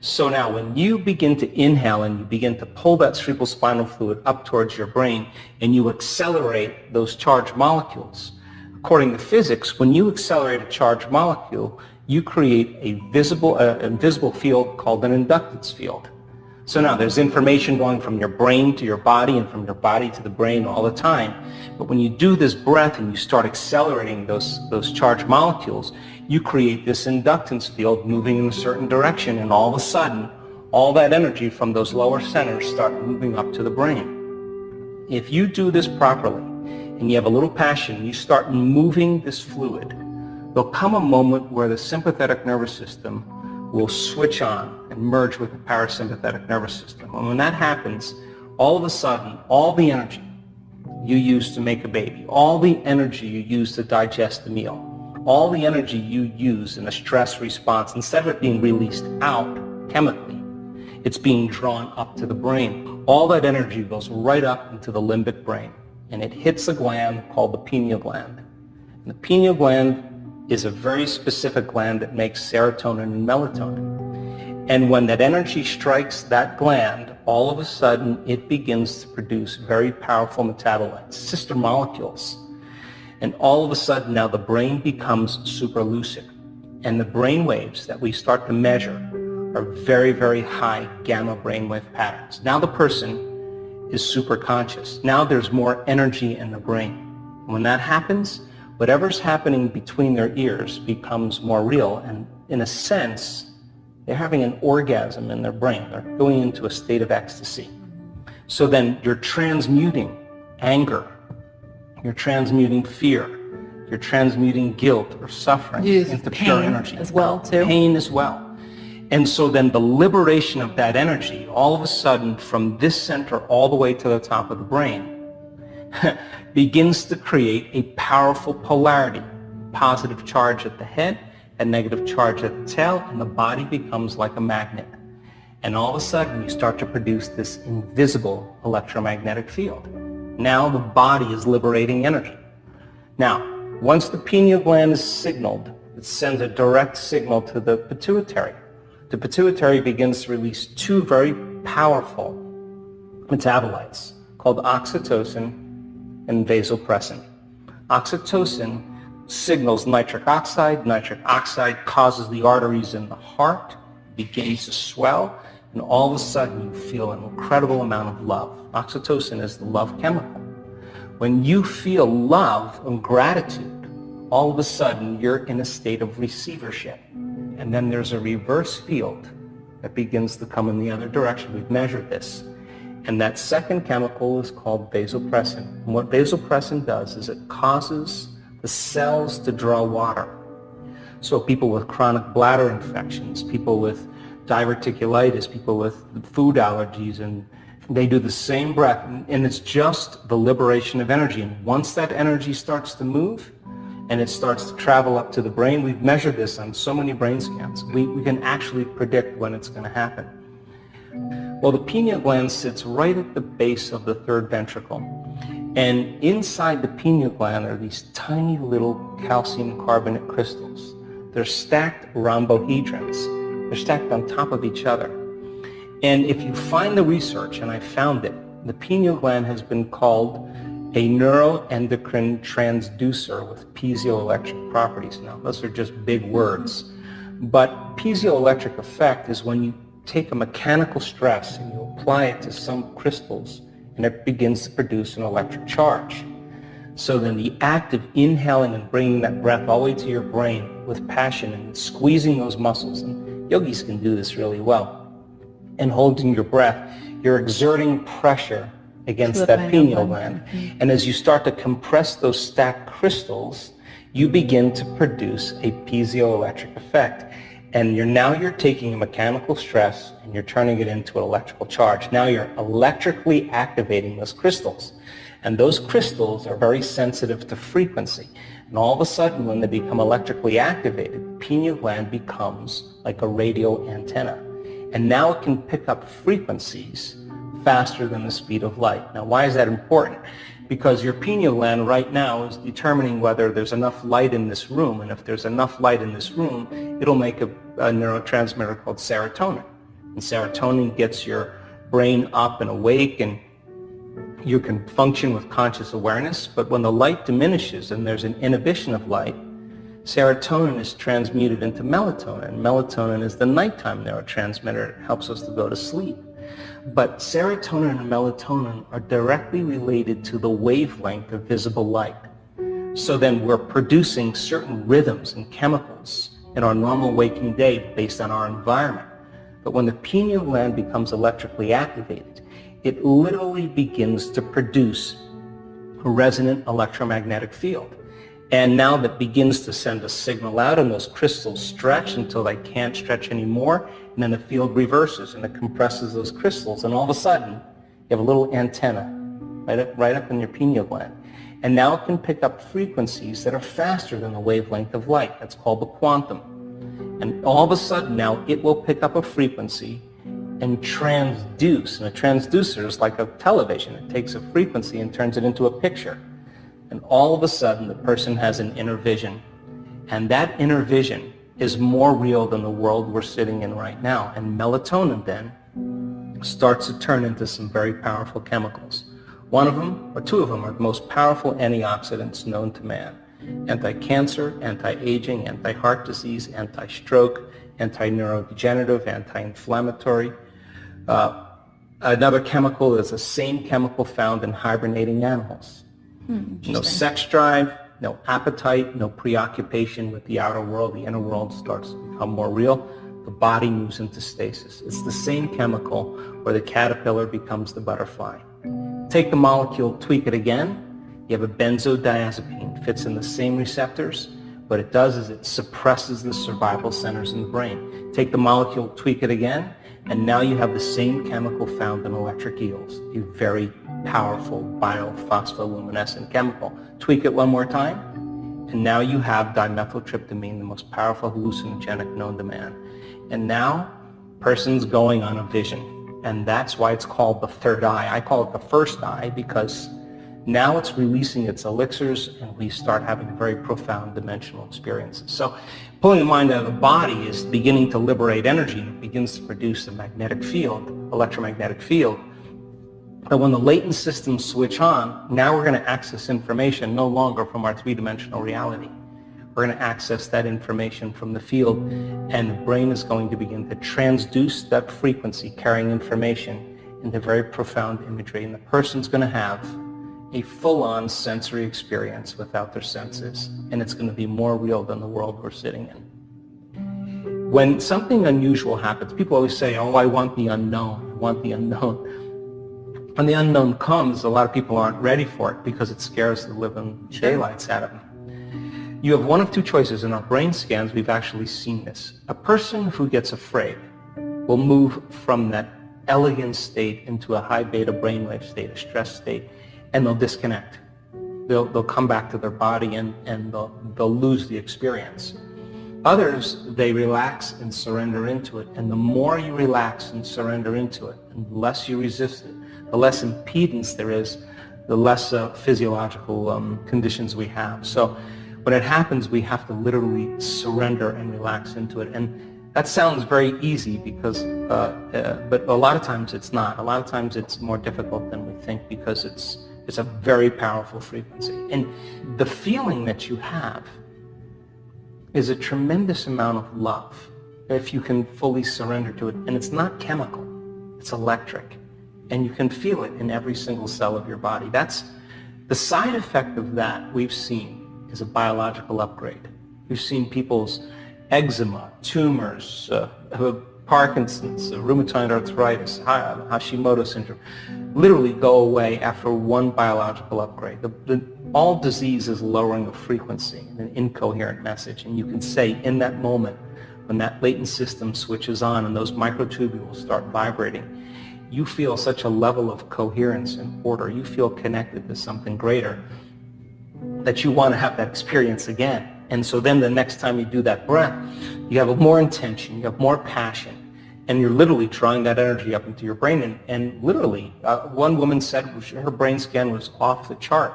So now when you begin to inhale and you begin to pull that cerebrospinal fluid up towards your brain and you accelerate those charged molecules, according to physics, when you accelerate a charged molecule, you create a visible, uh, invisible field called an inductance field. So now there's information going from your brain to your body and from your body to the brain all the time. But when you do this breath and you start accelerating those, those charged molecules, you create this inductance field moving in a certain direction and all of a sudden, all that energy from those lower centers start moving up to the brain. If you do this properly and you have a little passion, you start moving this fluid, there'll come a moment where the sympathetic nervous system will switch on and merge with the parasympathetic nervous system. And when that happens, all of a sudden, all the energy you use to make a baby, all the energy you use to digest the meal, all the energy you use in a stress response, instead of it being released out chemically, it's being drawn up to the brain. All that energy goes right up into the limbic brain, and it hits a gland called the pineal gland. And the pineal gland is a very specific gland that makes serotonin and melatonin. And when that energy strikes that gland, all of a sudden it begins to produce very powerful metabolites, sister molecules. And all of a sudden now the brain becomes super lucid. And the brain waves that we start to measure are very, very high gamma brainwave patterns. Now the person is super conscious. Now there's more energy in the brain. When that happens, whatever's happening between their ears becomes more real and in a sense they're having an orgasm in their brain. They're going into a state of ecstasy. So then you're transmuting anger, you're transmuting fear, you're transmuting guilt or suffering into pure energy. as well too. Pain as well. And so then the liberation of that energy, all of a sudden from this center all the way to the top of the brain, begins to create a powerful polarity. Positive charge at the head, a negative charge at the tail, and the body becomes like a magnet. And all of a sudden you start to produce this invisible electromagnetic field. Now the body is liberating energy. Now, once the pineal gland is signaled, it sends a direct signal to the pituitary. The pituitary begins to release two very powerful metabolites called oxytocin and vasopressin. Oxytocin signals nitric oxide. Nitric oxide causes the arteries in the heart, begins to swell, and all of a sudden you feel an incredible amount of love. Oxytocin is the love chemical. When you feel love and gratitude, all of a sudden you're in a state of receivership. And then there's a reverse field that begins to come in the other direction. We've measured this. And that second chemical is called vasopressin. And what vasopressin does is it causes the cells to draw water. So people with chronic bladder infections, people with diverticulitis, people with food allergies, and they do the same breath. And it's just the liberation of energy. And once that energy starts to move, and it starts to travel up to the brain. We've measured this on so many brain scans. We, we can actually predict when it's going to happen. Well, the pineal gland sits right at the base of the third ventricle. And inside the pineal gland are these tiny little calcium carbonate crystals. They're stacked rhombohedrons. They're stacked on top of each other. And if you find the research, and I found it, the pineal gland has been called a neuroendocrine transducer with piezoelectric properties. Now, those are just big words. But piezoelectric effect is when you take a mechanical stress and you apply it to some crystals and it begins to produce an electric charge. So then the act of inhaling and bringing that breath all the way to your brain with passion and squeezing those muscles, and yogis can do this really well, and holding your breath, you're exerting pressure against that pineal gland. Mm-hmm. And as you start to compress those stacked crystals, you begin to produce a piezoelectric effect. And you're now you're taking a mechanical stress and you're turning it into an electrical charge. Now you're electrically activating those crystals. And those crystals are very sensitive to frequency. And all of a sudden, when they become electrically activated, pineal gland becomes like a radio antenna. And now it can pick up frequencies faster than the speed of light. Now, why is that important? Because your pineal gland right now is determining whether there's enough light in this room. And if there's enough light in this room, it'll make a, a neurotransmitter called serotonin. And serotonin gets your brain up and awake and you can function with conscious awareness. But when the light diminishes and there's an inhibition of light, serotonin is transmuted into melatonin. Melatonin is the nighttime neurotransmitter. It helps us to go to sleep. But serotonin and melatonin are directly related to the wavelength of visible light. So then we're producing certain rhythms and chemicals in our normal waking day based on our environment. But when the pineal gland becomes electrically activated, it literally begins to produce a resonant electromagnetic field. And now that begins to send a signal out and those crystals stretch until they can't stretch anymore. And then the field reverses and it compresses those crystals. And all of a sudden, you have a little antenna right up, right up in your pineal gland. And now it can pick up frequencies that are faster than the wavelength of light. That's called the quantum. And all of a sudden now it will pick up a frequency and transduce. And a transducer is like a television. It takes a frequency and turns it into a picture. And all of a sudden, the person has an inner vision. And that inner vision is more real than the world we're sitting in right now. And melatonin then starts to turn into some very powerful chemicals. One of them, or two of them, are the most powerful antioxidants known to man. Anti-cancer, anti-aging, anti-heart disease, anti-stroke, anti-neurodegenerative, anti-inflammatory. Uh, another chemical is the same chemical found in hibernating animals. Hmm, no sex drive, no appetite, no preoccupation with the outer world. The inner world starts to become more real. The body moves into stasis. It's the same chemical where the caterpillar becomes the butterfly. Take the molecule, tweak it again. You have a benzodiazepine, fits in the same receptors. What it does is it suppresses the survival centers in the brain. Take the molecule, tweak it again, and now you have the same chemical found in electric eels, a very powerful biophospholuminescent chemical. Tweak it one more time, and now you have dimethyltryptamine, the most powerful hallucinogenic known to man. And now, person's going on a vision. And that's why it's called the third eye. I call it the first eye because now it's releasing its elixirs and we start having very profound dimensional experiences. So pulling the mind out of the body is beginning to liberate energy. It begins to produce a magnetic field, electromagnetic field, but when the latent systems switch on, now we're going to access information no longer from our three-dimensional reality. We're going to access that information from the field, and the brain is going to begin to transduce that frequency carrying information into very profound imagery, and the person's going to have a full-on sensory experience without their senses, and it's going to be more real than the world we're sitting in. When something unusual happens, people always say, oh, I want the unknown, I want the unknown. When the unknown comes, a lot of people aren't ready for it because it scares the living daylights out of them. You have one of two choices. In our brain scans, we've actually seen this. A person who gets afraid will move from that elegant state into a high beta brainwave state, a stress state, and they'll disconnect. They'll, they'll come back to their body and, and they'll, they'll lose the experience. Others, they relax and surrender into it. And the more you relax and surrender into it, and the less you resist it, the less impedance there is, the less uh, physiological um, conditions we have. So when it happens, we have to literally surrender and relax into it. And that sounds very easy because, uh, uh, but a lot of times it's not. A lot of times it's more difficult than we think because it's, it's a very powerful frequency. And the feeling that you have is a tremendous amount of love if you can fully surrender to it. And it's not chemical, it's electric and you can feel it in every single cell of your body. That's the side effect of that we've seen is a biological upgrade. We've seen people's eczema, tumors, uh, Parkinson's, rheumatoid arthritis, Hashimoto syndrome, literally go away after one biological upgrade. The, the, all disease is lowering a frequency, an incoherent message, and you can say in that moment, when that latent system switches on and those microtubules start vibrating, you feel such a level of coherence and order. You feel connected to something greater that you want to have that experience again. And so then the next time you do that breath, you have more intention, you have more passion, and you're literally drawing that energy up into your brain. And, and literally, uh, one woman said her brain scan was off the chart.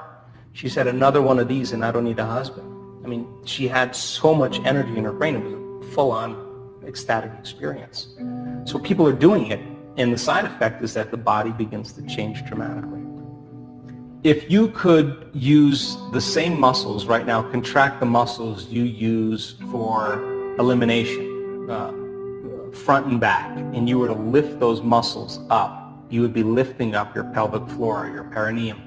She said, another one of these and I don't need a husband. I mean, she had so much energy in her brain. It was a full-on ecstatic experience. So people are doing it, and the side effect is that the body begins to change dramatically. If you could use the same muscles right now, contract the muscles you use for elimination, uh, front and back, and you were to lift those muscles up, you would be lifting up your pelvic floor, your perineum.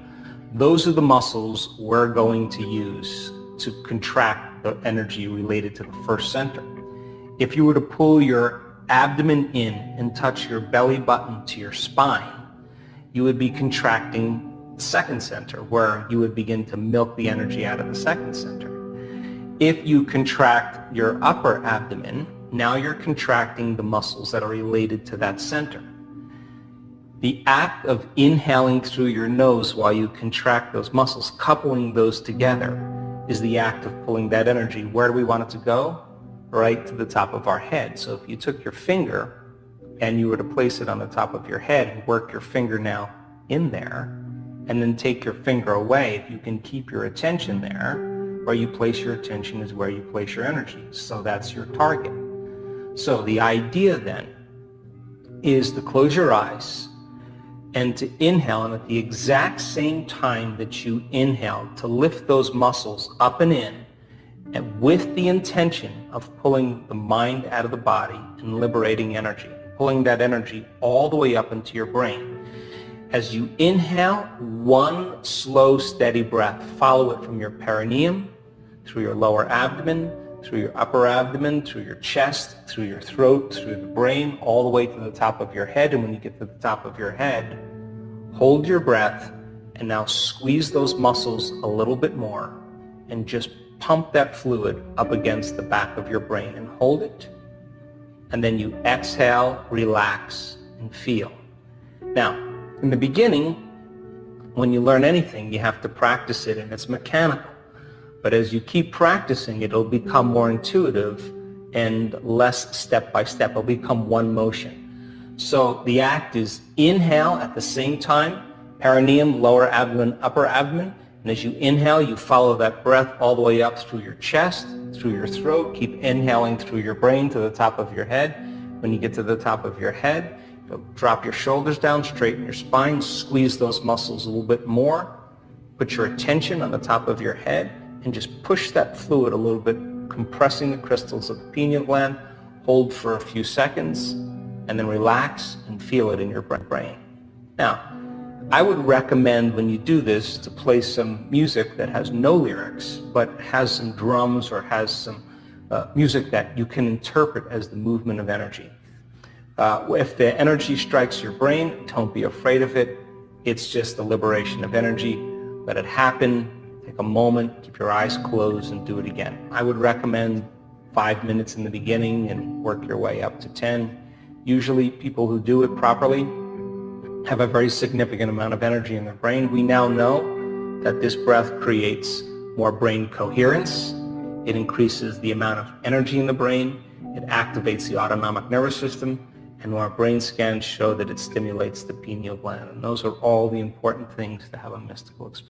Those are the muscles we're going to use to contract the energy related to the first center. If you were to pull your abdomen in and touch your belly button to your spine, you would be contracting the second center where you would begin to milk the energy out of the second center. If you contract your upper abdomen, now you're contracting the muscles that are related to that center. The act of inhaling through your nose while you contract those muscles, coupling those together, is the act of pulling that energy. Where do we want it to go? Right to the top of our head. So if you took your finger and you were to place it on the top of your head and work your finger now in there, and then take your finger away, if you can keep your attention there, where you place your attention is where you place your energy. So that's your target. So the idea then is to close your eyes and to inhale and at the exact same time that you inhale to lift those muscles up and in and with the intention of pulling the mind out of the body and liberating energy, pulling that energy all the way up into your brain. As you inhale, one slow, steady breath. Follow it from your perineum, through your lower abdomen, through your upper abdomen, through your chest, through your throat, through the brain, all the way to the top of your head. And when you get to the top of your head, hold your breath and now squeeze those muscles a little bit more and just pump that fluid up against the back of your brain and hold it. And then you exhale, relax, and feel. Now, in the beginning, when you learn anything, you have to practice it and it's mechanical. But as you keep practicing, it'll become more intuitive and less step by step. It'll become one motion. So the act is inhale at the same time, perineum, lower abdomen, upper abdomen. And as you inhale, you follow that breath all the way up through your chest, through your throat. Keep inhaling through your brain to the top of your head. When you get to the top of your head, drop your shoulders down, straighten your spine, squeeze those muscles a little bit more. Put your attention on the top of your head and just push that fluid a little bit, compressing the crystals of the pineal gland. Hold for a few seconds and then relax and feel it in your brain. Now, I would recommend when you do this to play some music that has no lyrics but has some drums or has some uh, music that you can interpret as the movement of energy. Uh, if the energy strikes your brain, don't be afraid of it. It's just the liberation of energy. Let it happen. Take a moment, keep your eyes closed, and do it again. I would recommend five minutes in the beginning and work your way up to 10. Usually people who do it properly have a very significant amount of energy in their brain. We now know that this breath creates more brain coherence. It increases the amount of energy in the brain. It activates the autonomic nervous system and our brain scans show that it stimulates the pineal gland. And those are all the important things to have a mystical experience.